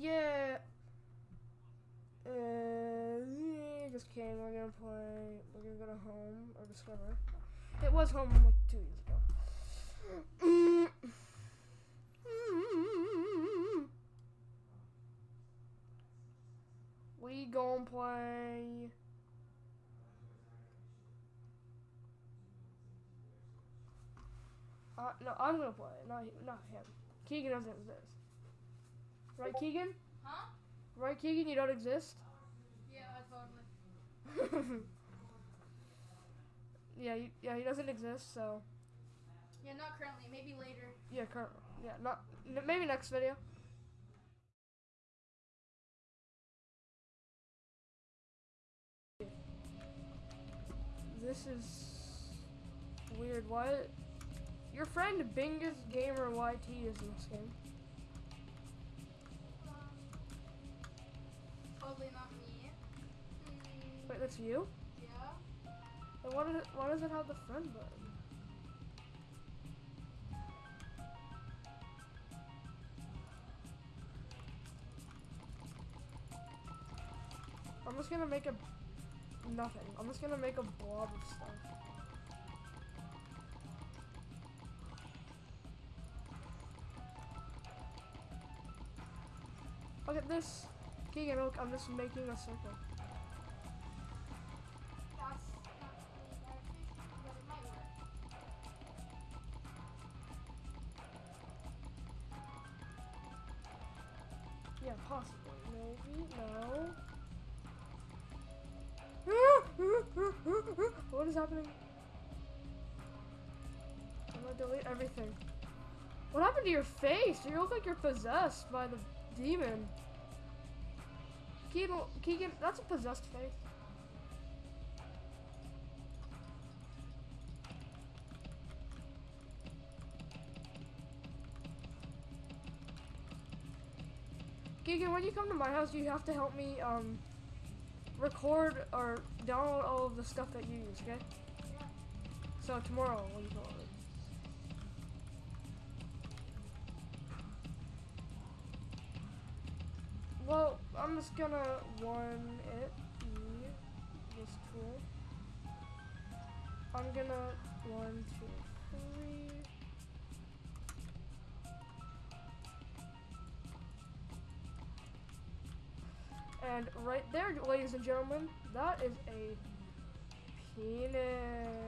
Yeah. Uh, just kidding. We're gonna play. We're gonna go to home or discover. It was home like two years ago. We gonna play. Uh, no, I'm gonna play. Not not him. Keegan doesn't exist. Right, Keegan? Huh? Right, Keegan? You don't exist. Yeah, totally. yeah, he, yeah, he doesn't exist. So Yeah, not currently. Maybe later. yeah, current. Yeah, not n- maybe next video. This is weird. Why? Your friend Bingus Gamer YT is in this game. That's you? yeah. Then why does it, why does it have the friend button? I'm just gonna make a nothing. I'm just gonna make a blob of stuff. Look at this. Keegan, look, I'm just making a circle. Yeah, possibly. Maybe. No. what is happening? I'm gonna delete everything. What happened to your face? You look like you're possessed by the demon. Keegan, Keegan, that's a possessed face. Keegan, when you come to my house, you have to help me um, record or download all of the stuff that you use, okay? Yeah. So tomorrow when you come over. Well, I'm just gonna one it this tool. I'm gonna one, two, And right there, ladies and gentlemen, that is a penis.